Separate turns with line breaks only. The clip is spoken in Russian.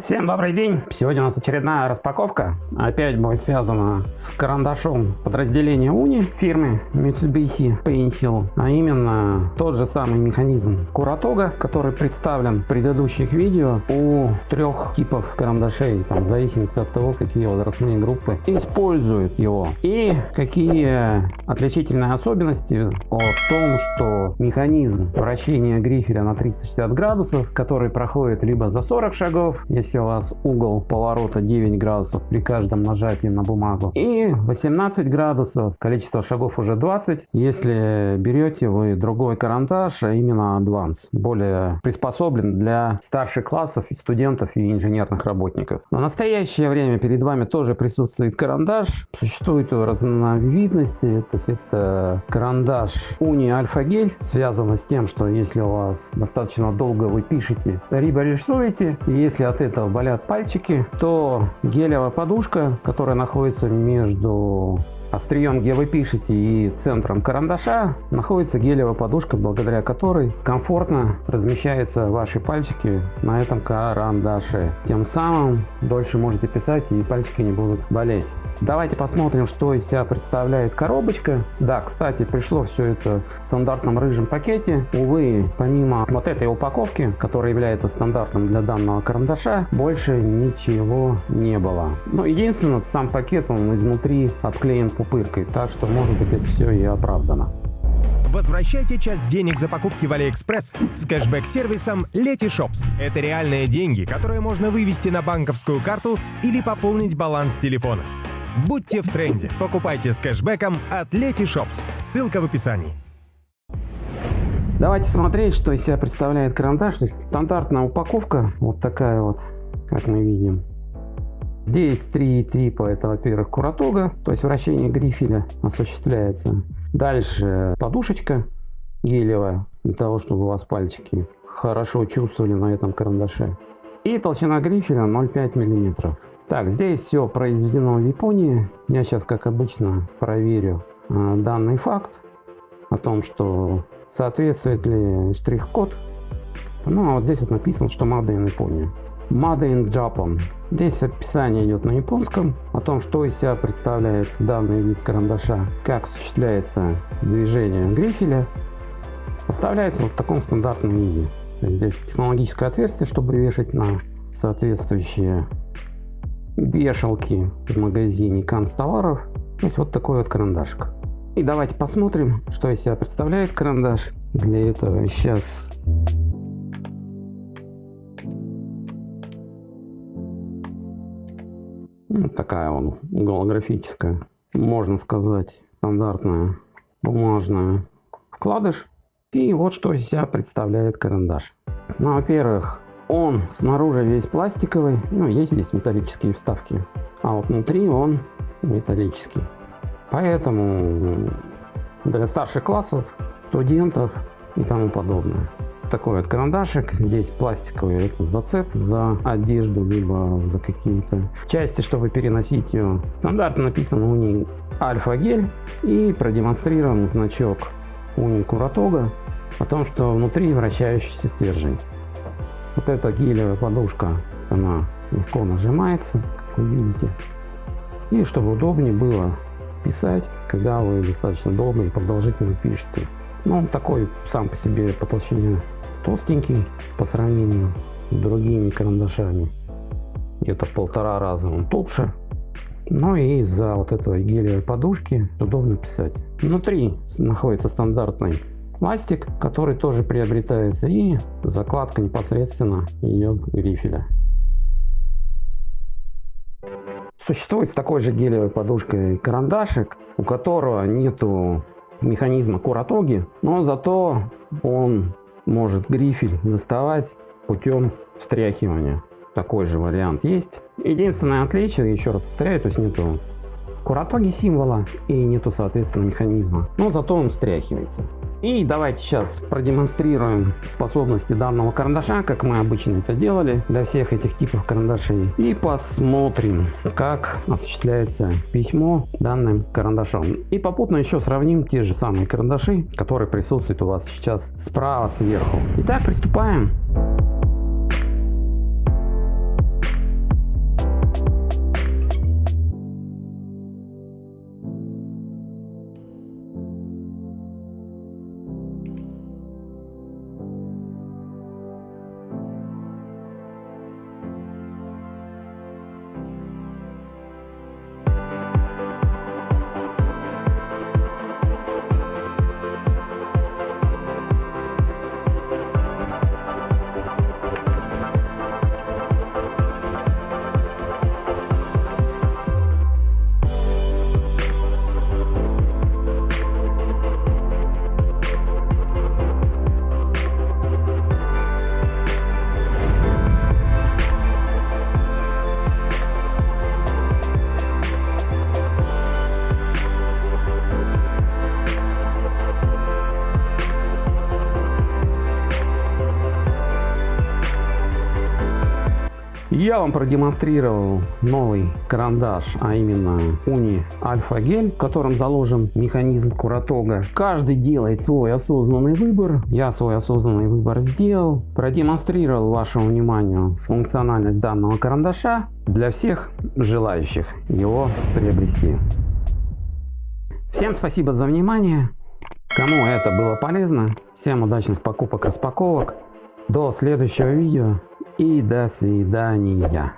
Всем добрый день! Сегодня у нас очередная распаковка. Опять будет связана с карандашом подразделения Уни фирмы Mitsubishi Pencil. А именно тот же самый механизм Куратога, который представлен в предыдущих видео у трех типов карандашей. Там, в зависимости от того, какие возрастные группы используют его. И какие отличительные особенности о том, что механизм вращения грифеля на 360 градусов, который проходит либо за 40 шагов, если если у вас угол поворота 9 градусов при каждом нажатии на бумагу. И 18 градусов, количество шагов уже 20, если берете вы другой карандаш, а именно Advance, более приспособлен для старших классов, студентов и инженерных работников. В настоящее время перед вами тоже присутствует карандаш. Существует разновидности, то есть это карандаш Уни Альфа Гель, связано с тем, что если у вас достаточно долго вы пишете, либо рисуете, если от этого этого болят пальчики, то гелевая подушка, которая находится между острием, где вы пишете, и центром карандаша, находится гелевая подушка, благодаря которой комфортно размещаются ваши пальчики на этом карандаше. Тем самым дольше можете писать и пальчики не будут болеть. Давайте посмотрим, что из себя представляет коробочка. Да, кстати, пришло все это в стандартном рыжем пакете. Увы, помимо вот этой упаковки, которая является стандартом для данного карандаша, больше ничего не было. Ну, единственное, сам пакет, он изнутри обклеен пупыркой, так что может быть это все и оправдано.
Возвращайте часть денег за покупки в AliExpress с кэшбэк-сервисом Letyshops. Это реальные деньги, которые можно вывести на банковскую карту или пополнить баланс телефона. Будьте в тренде. Покупайте с кэшбэком от Letyshops. Ссылка в описании.
Давайте смотреть, что из себя представляет карандаш. Стандартная упаковка, вот такая вот, как мы видим. Здесь три типа. Это, во-первых, куратога, то есть вращение грифеля осуществляется. Дальше подушечка гелевая, для того, чтобы у вас пальчики хорошо чувствовали на этом карандаше. И толщина грифеля 0,5 мм. Так, здесь все произведено в Японии. Я сейчас, как обычно, проверю э, данный факт о том, что соответствует ли штрих-код. Ну, а вот здесь вот написано, что in Япония. Made in Japan. Здесь описание идет на японском о том, что из себя представляет данный вид карандаша, как осуществляется движение грифеля. Поставляется вот в таком стандартном виде. Здесь технологическое отверстие, чтобы вешать на соответствующие вешалки в магазине канцтоваров. То есть вот такой вот карандашик. И давайте посмотрим, что из себя представляет карандаш. Для этого сейчас такая он голографическая, можно сказать, стандартная бумажная вкладыш. И вот что из себя представляет карандаш. Ну, во-первых, он снаружи весь пластиковый, ну, есть здесь металлические вставки, а вот внутри он металлический. Поэтому для старших классов, студентов и тому подобное. Такой вот карандашик, здесь пластиковый зацеп за одежду, либо за какие-то части, чтобы переносить ее. Стандартно написано у них альфа гель и продемонстрирован значок уни Куратога о том, что внутри вращающийся стержень. Вот эта гелевая подушка, она легко нажимается, как вы видите. И чтобы удобнее было писать, когда вы достаточно долго и продолжительно пишете. Ну, он такой сам по себе по толщине толстенький по сравнению с другими карандашами. Где-то полтора раза он толще. Ну и из-за вот этого гелевой подушки удобно писать. Внутри находится стандартный пластик, который тоже приобретается и закладка непосредственно идет грифеля. Существует с такой же гелевой подушкой карандашик, у которого нету механизма куратоги, но зато он может грифель доставать путем встряхивания. Такой же вариант есть. Единственное отличие, еще раз повторяю, то есть нету куратоги символа и нету соответственно механизма, но зато он встряхивается. И давайте сейчас продемонстрируем способности данного карандаша, как мы обычно это делали для всех этих типов карандашей. И посмотрим, как осуществляется письмо данным карандашом. И попутно еще сравним те же самые карандаши, которые присутствуют у вас сейчас справа сверху. Итак, приступаем. Я вам продемонстрировал новый карандаш, а именно Уни Альфа Гель, в котором заложен механизм Куратога. Каждый делает свой осознанный выбор. Я свой осознанный выбор сделал. Продемонстрировал вашему вниманию функциональность данного карандаша для всех желающих его приобрести. Всем спасибо за внимание. Кому это было полезно, всем удачных покупок распаковок. До следующего видео и до свидания.